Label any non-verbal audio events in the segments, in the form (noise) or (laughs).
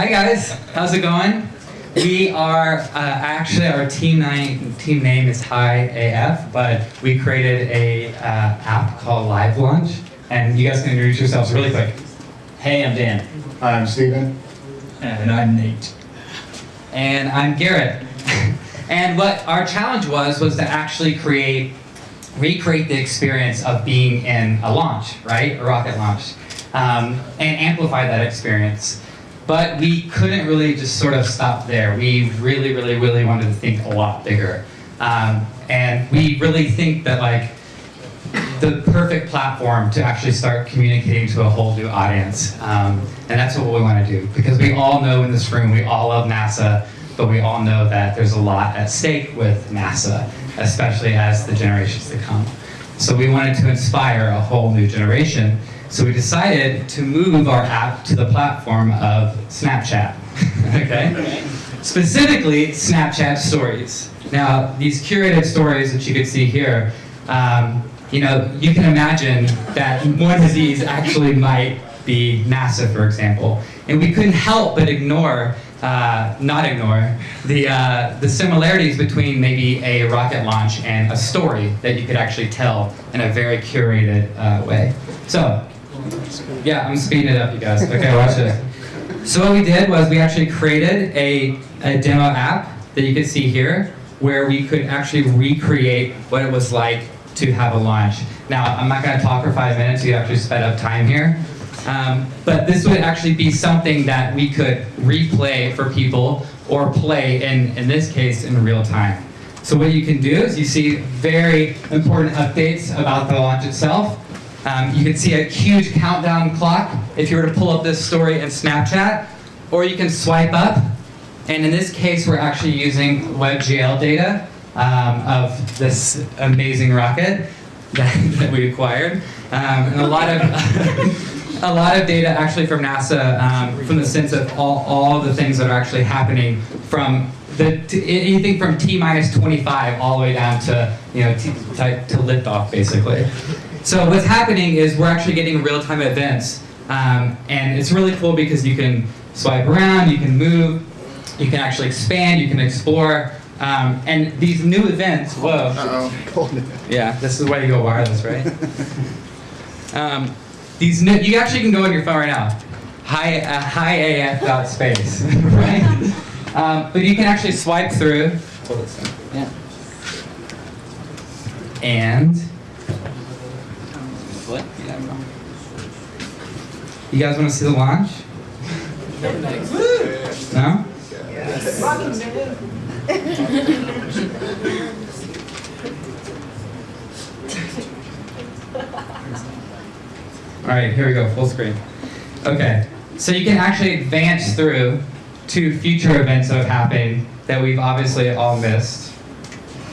Hi guys, how's it going? We are uh, actually our team name team name is High AF, but we created a uh, app called Live Launch, and you guys can introduce yourselves really quick. Hey, I'm Dan. Hi, I'm Steven. And I'm Nate. And I'm Garrett. (laughs) and what our challenge was was to actually create, recreate the experience of being in a launch, right, a rocket launch, um, and amplify that experience. But we couldn't really just sort of stop there. We really, really, really wanted to think a lot bigger. Um, and we really think that like the perfect platform to actually start communicating to a whole new audience. Um, and that's what we want to do. Because we all know in this room, we all love NASA, but we all know that there's a lot at stake with NASA, especially as the generations to come. So we wanted to inspire a whole new generation. So we decided to move our app to the platform of Snapchat, (laughs) okay? Specifically, Snapchat stories. Now, these curated stories that you can see here, um, you know, you can imagine that one of these actually might be NASA, for example. And we couldn't help but ignore, uh, not ignore, the, uh, the similarities between maybe a rocket launch and a story that you could actually tell in a very curated uh, way. So, yeah, I'm speeding it up, you guys. Okay, watch this. So what we did was we actually created a, a demo app that you can see here, where we could actually recreate what it was like to have a launch. Now, I'm not going to talk for five minutes, you actually sped up time here. Um, but this would actually be something that we could replay for people or play, in, in this case, in real time. So what you can do is you see very important updates about the launch itself. Um, you can see a huge countdown clock if you were to pull up this story in Snapchat, or you can swipe up, and in this case we're actually using WebGL data um, of this amazing rocket (laughs) that, that we acquired, um, and a lot of (laughs) a lot of data actually from NASA, um, from the sense of all, all the things that are actually happening from the, anything from T minus 25 all the way down to you know T, to, to liftoff basically. So what's happening is we're actually getting real-time events, um, and it's really cool because you can swipe around, you can move, you can actually expand, you can explore, um, and these new events. Whoa. Uh-oh. Yeah, this is why you go wireless, right? (laughs) um, these new, you actually can go on your phone right now, high uh, highaf dot space, (laughs) right? Um, but you can actually swipe through. Hold this thing. Yeah. And what? You guys want to see the launch? No? (laughs) All right, here we go, full screen. Okay, so you can actually advance through to future events that have happened that we've obviously all missed. (laughs)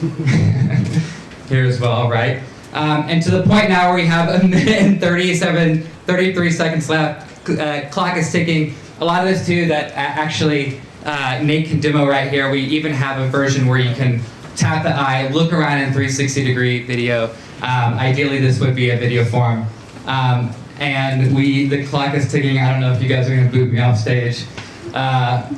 here as well, right? Um, and to the point now where we have a minute and 37, 33 seconds left, uh, clock is ticking. A lot of this too that actually uh, Nate can demo right here. We even have a version where you can tap the eye, look around in 360 degree video. Um, ideally this would be a video form. Um, and we, the clock is ticking. I don't know if you guys are gonna boot me off stage. Uh,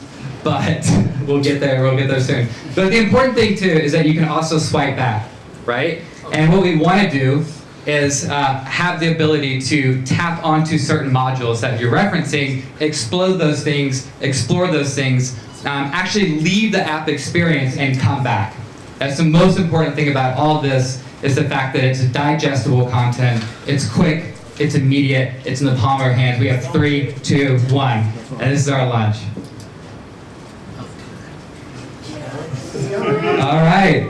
but (laughs) we'll get there, we'll get there soon. But the important thing too is that you can also swipe back, right? And what we wanna do is uh, have the ability to tap onto certain modules that you're referencing, explode those things, explore those things, um, actually leave the app experience and come back. That's the most important thing about all this is the fact that it's digestible content, it's quick, it's immediate, it's in the palm of our hands. We have three, two, one, and this is our lunch. All right.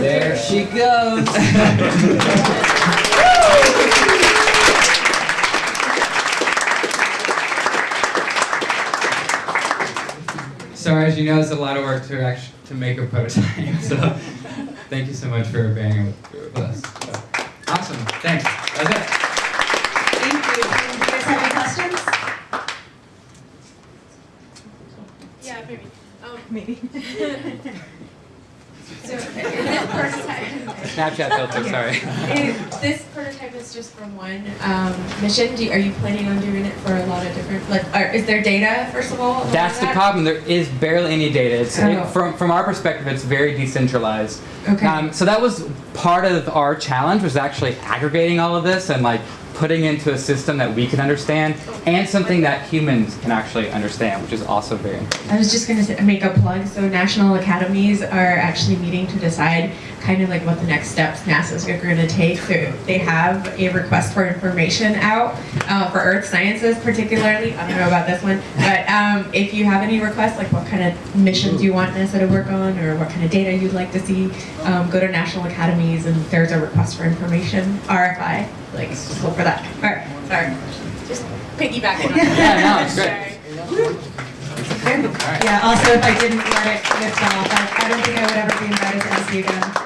There she goes. (laughs) So as you know, it's a lot of work to actually to make a prototype. (laughs) So thank you so much for bearing with us. So, awesome. Thanks. That's it. Thank you. Do you guys have any questions? Yeah, maybe. Um, Maybe. (laughs) So this prototype, Snapchat filter, sorry. is- this prototype is just for one um, mission? Do are you planning on doing it for a lot of different, like, are, is there data, first of all? That's the that? problem. There is barely any data. It's Oh. it, from from our perspective, it's very decentralized. Okay. Um, so that was part of our challenge was actually aggregating all of this and like putting into a system that we can understand and something that humans can actually understand, which is also very important. I was just going to make a plug. So national academies are actually meeting to decide kind of like what the next steps NASA's going to take. So they have a request for information out uh, for Earth sciences, particularly. I don't know about this one, but um, if you have any requests, like what kind of missions you want NASA to work on, or what kind of data you'd like to see, um, go to national academies and there's a request for information RFI. Like just look for that. All right, sorry. Just piggybacking on that. Yeah, no, it's great. Yeah, also if I didn't let it lift off, I, I don't think I would ever be invited to ask you again.